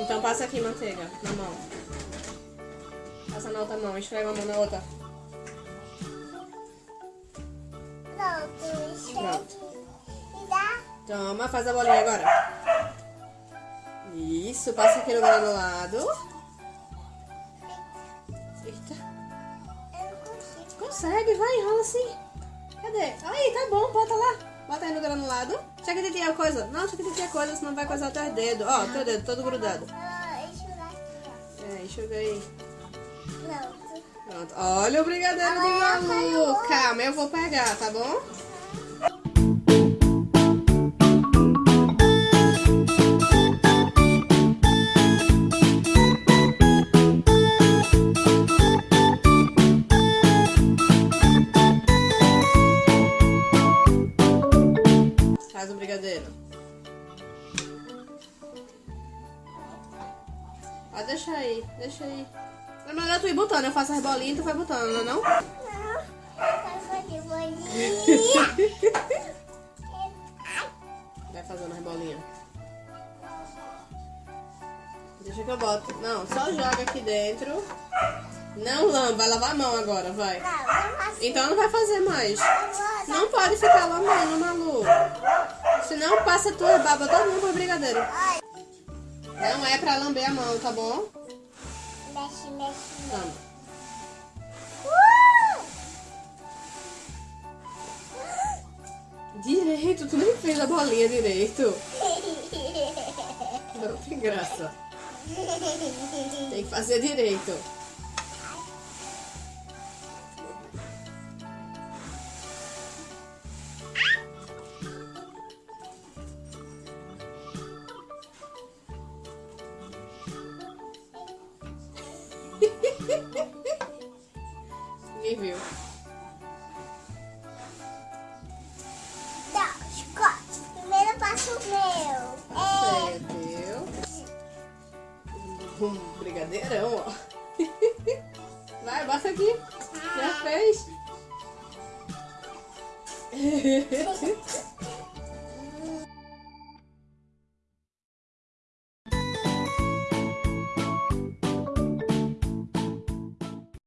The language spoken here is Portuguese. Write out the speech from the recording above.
Então passa aqui manteiga na mão. Passa na outra mão, esfrega a mão na outra. Pronto. E dá. Toma, faz a bolinha agora. Isso, passa aqui no granulado. Eita. Eu não consigo. Consegue, vai, enrola assim. Cadê? Aí, tá bom, bota lá. Bota aí no granulado. Deixa que tem a coisa. Não, deixa que tem a coisa, senão vai coisar teu dedo. Ó, teu dedo todo grudado. É, enxuga aí. Pronto. Pronto. Olha o brigadeiro de Agora Malu. caiu. Calma, eu vou pegar, tá bom? Brigadeiro. Pode deixar aí, deixa aí. É melhor tu ir botando, eu faço as bolinhas e tu vai botando, não é não? Não. Vai fazer bolinha. Vai fazendo as bolinhas. Deixa que eu boto. Não, só joga aqui dentro. Não lamba, vai lavar a mão agora, vai. Não, não faço. Então não vai fazer mais. Não pode ficar lambendo, Malu. Senão passa tua baba todo mundo pro brigadeiro. Não é pra lamber a mão, tá bom? Mexe, mexe. Toma. Direito, tu nem fez a bolinha direito. Não tem graça. Tem que fazer direito. Ninguém viu. Não, Scott. Primeiro passo o meu. É. Entendeu? Um brigadeirão, ó. Vai, bota aqui. Já fez.